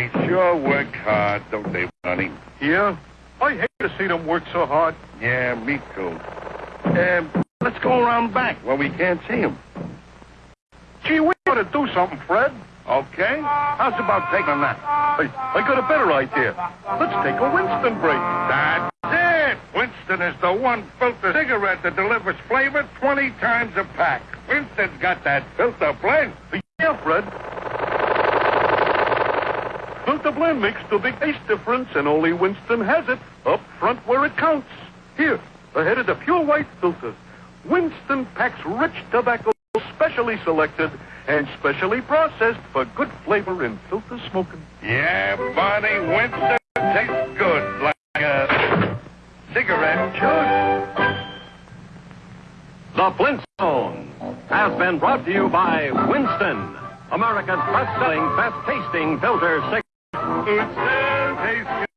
They sure work hard, don't they, Barney? Yeah? I hate to see them work so hard. Yeah, me too. Um, let's go around back where we can't see them. Gee, we ought to do something, Fred. Okay? How's about taking a nap? I, I got a better idea. Let's take a Winston break. That's it! Winston is the one filter cigarette that delivers flavor 20 times a pack. Winston's got that filter blend. Yeah, Fred. Filter blend makes the big taste difference, and only Winston has it up front where it counts. Here, ahead of the pure white filter. Winston packs rich tobacco specially selected and specially processed for good flavor in filter smoking. Yeah, Barney, Winston tastes good like a cigarette should. The Flintstones has been brought to you by Winston, America's best-selling, best-tasting filter cigarette. Tastes